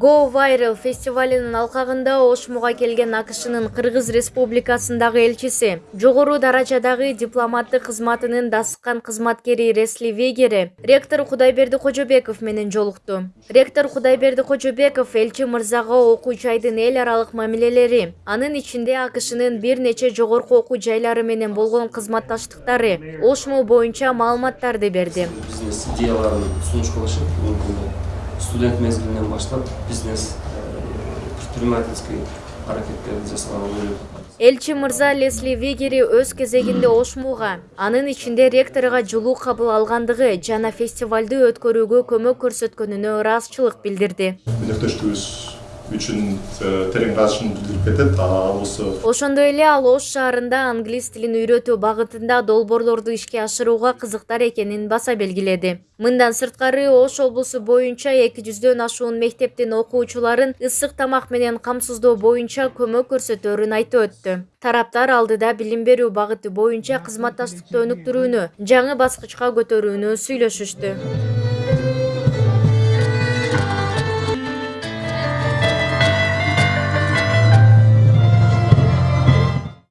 go viral фестивалынын алкагында ошмуга келген акшнын кыргыз республикасындагы элчиси. Жогору даражадагы дипломаттык кызматынын дасыккан кызматкери ресли вегери ректор кудайберди кожобеков менен жолукту. Ректор кудайберди кожобеков элчи мырзага окуу жайдын эл аралык мамилелери анын ичинде акшнын бир нече жогорку окуу жайлары менен болгон кызматташтыктары ошму боюнча маалыматтарды берди бизнес идеяларын сунуш кылышып мүмкүн студент мезгилинен баштап бизнес предпринимательский аракеттерди жасаганга ойлоп элчи мырза лесли вегери өз кезегинде ошмуга анын ичинде ректоруга жылуу кабыл алгандыгы жана фестивалды өткөрүүгө көмөк көрсөткөнүнө ыраазычылык билдирди. Өнөктөштүгүбүз үчүн э, терең ыраазычылыгын билдирип кетет. Ал болсо ошондой эле ал ош шаарында англис тилин үйрөтүү багытында долбоорлорду ишке ашырууга кызыктар экенин баса белгиледи. Мындан сырткары ош облусу боюнча эки жүздөн ашуун мектептин окуучуларын ысык тамак менен камсыздоо боюнча көмөк көрсөтөөрүн айтып өттү. Тараптар алдыда билим берүү багыты боюнча кызматташтыкты өнүктүрүүнү жаңы баскычка көтөрүүнү сүйлөшүштү